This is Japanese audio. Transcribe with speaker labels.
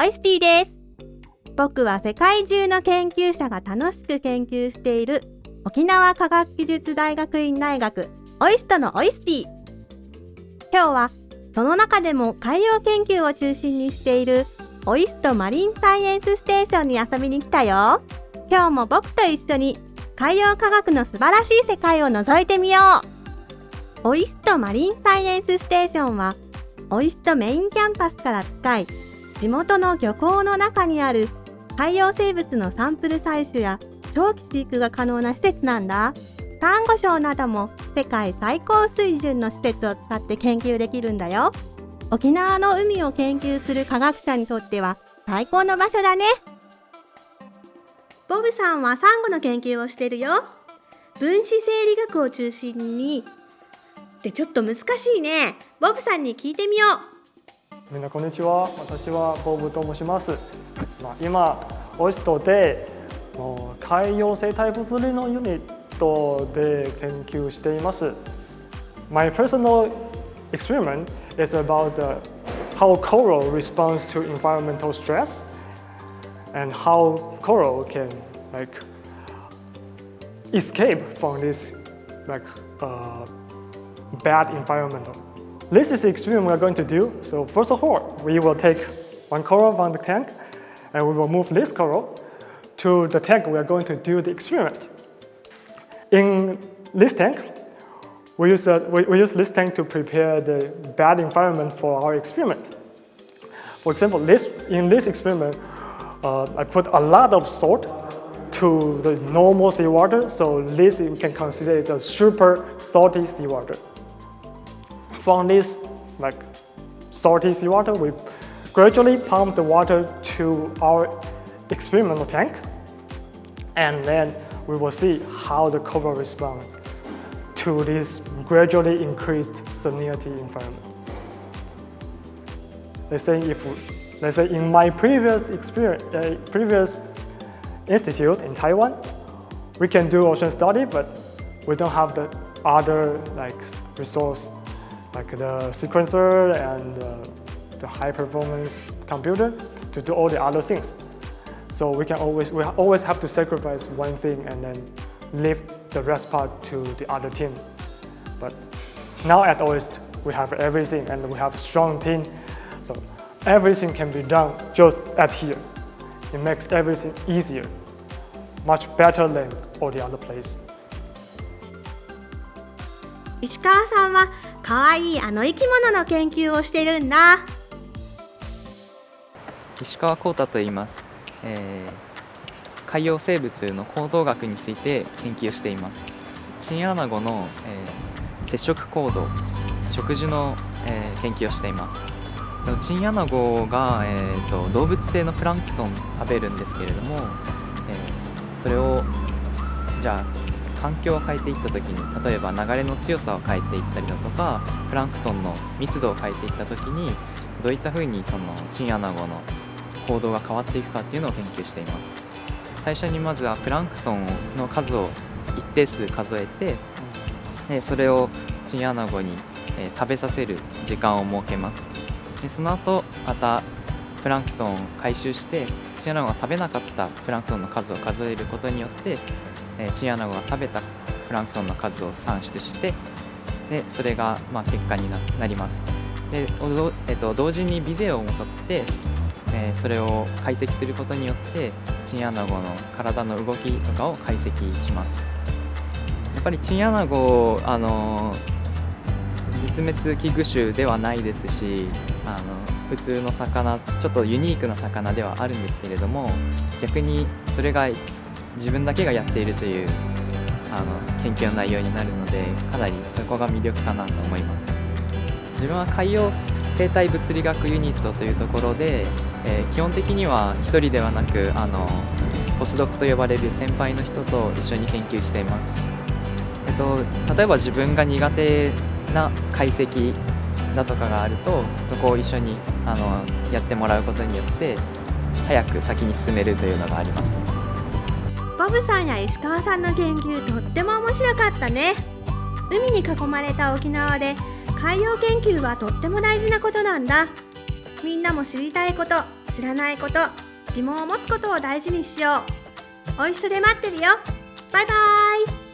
Speaker 1: オイスティです。僕は世界中の研究者が楽しく研究している沖縄科学技術大学院大学オイストのオイスティ今日はその中でも海洋研究を中心にしているオイストマリンサイエンスステーションに遊びに来たよ。今日も僕と一緒に海洋科学の素晴らしい世界を覗いてみよう。オイストマリンサイエンスステーションはオイストメインキャンパスから近い地元の漁港の中にある海洋生物のサンプル採取や長期飼育が可能な施設なんだ。サンゴ礁なども世界最高水準の施設を使って研究できるんだよ。沖縄の海を研究する科学者にとっては最高の場所だね。ボブさんはサンゴの研究をしてるよ。分子生理学を中心に。でちょっと難しいね。ボブさんに聞いてみよ
Speaker 2: う。みんなこんにちは私はボブと申します、まあ、今オイストで海洋生態物理のユニットで研究しています My personal experiment is about the, how coral responds to environmental stress and how coral can like escape from this like uh, bad environmental. This is the experiment we're going to do. So first of all, we will take one coral from the tank and we will move this coral to the tank we are going to do the experiment. In this tank, we use, uh, we, we use this tank to prepare the bad environment for our experiment. For example, this, in this experiment, uh, I put a lot of salt to the normal seawater, so this we can consider as a super salty seawater. From this like salty seawater, we gradually pump the water to our experimental tank, and then we will see how the coral responds to this gradually increased salinity environment. Let's say if let's say in my previous experience, uh, previous institute in Taiwan, we can do ocean study, but we don't have the other like resource, like the sequencer and uh, the high performance computer to do all the other things. So we can always we always have to sacrifice one thing and then leave the rest part to the other team. But now at OIST, we have everything and we have a strong team. So everything can be done just at here. It makes everything easier, much better than all the other place.
Speaker 1: 石川さんは 可愛いあの生き物の研究をしてるんだ。
Speaker 3: 石川光太と言います、えー、海洋生物の行動学について研究しています。チンアナゴの、えー、接触行動食事の、えー、研究をしています。チンアナゴが、えーと、動物性のプランクトン食べるんですけれども、えー、それをじゃあ環境を変えていった時に例えば流れの強さを変えていったりだとかプランクトンの密度を変えていった時にどういったふうにそのチンアナゴの行動が変わっていくかっていうのを研究しています。最初にまずはプランクトンの数を一定数数えてでそれをチンアナゴに、え、食べさせる時間を設けます。でその後またプランクトンを回収してチンアナゴが食べなかったプランクトンの数を数えることによって、え、チンアナゴが食べたプランクトンの数を算出してでそれがまあ結果になります。で、えっと、同時にビデオも撮って、えー、それを解析することによってチンアナゴの体の動きとかを解析します。やっぱりチンアナゴあの絶滅危惧種ではないですしあの普通の魚ちょっとユニークな魚ではあるんですけれども逆にそれが自分だけがやっているというあの研究の内容になるのでかなりそこが魅力かなと思います。自分は海洋生態物理学ユニットというところで、えー、基本的には1人ではなくあのポスドクと呼ばれる先輩の人と一緒に研究しています、えっと、例えば自分が苦手な解析だとかがあるとそこを一緒にあのやってもらうことによって早く先に進めるというのがあります。
Speaker 1: ボブさんや石川さんの研究とっても面白かったね。海に囲まれた沖縄で海洋研究はとっても大事なことなんだ。みんなも知りたいこと知らないこと疑問を持つことを大事にしよう。お一緒で待ってるよ。バイバイ。